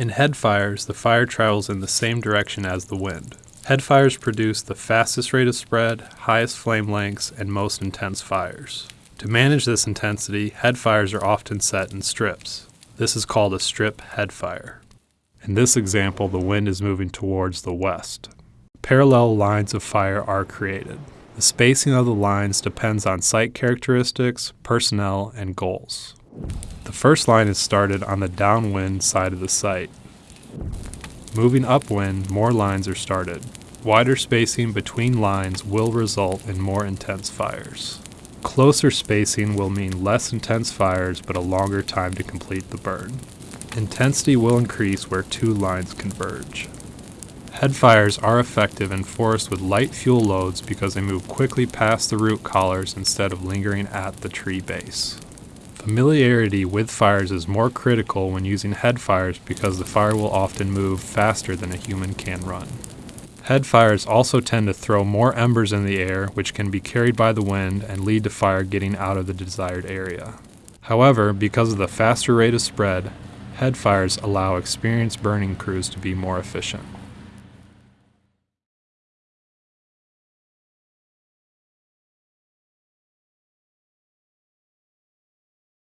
In head fires, the fire travels in the same direction as the wind. Head fires produce the fastest rate of spread, highest flame lengths, and most intense fires. To manage this intensity, head fires are often set in strips. This is called a strip head fire. In this example, the wind is moving towards the west. Parallel lines of fire are created. The spacing of the lines depends on site characteristics, personnel, and goals. The first line is started on the downwind side of the site. Moving upwind, more lines are started. Wider spacing between lines will result in more intense fires. Closer spacing will mean less intense fires but a longer time to complete the burn. Intensity will increase where two lines converge. Head fires are effective in forests with light fuel loads because they move quickly past the root collars instead of lingering at the tree base. Familiarity with fires is more critical when using head fires because the fire will often move faster than a human can run. Head fires also tend to throw more embers in the air, which can be carried by the wind and lead to fire getting out of the desired area. However, because of the faster rate of spread, head fires allow experienced burning crews to be more efficient.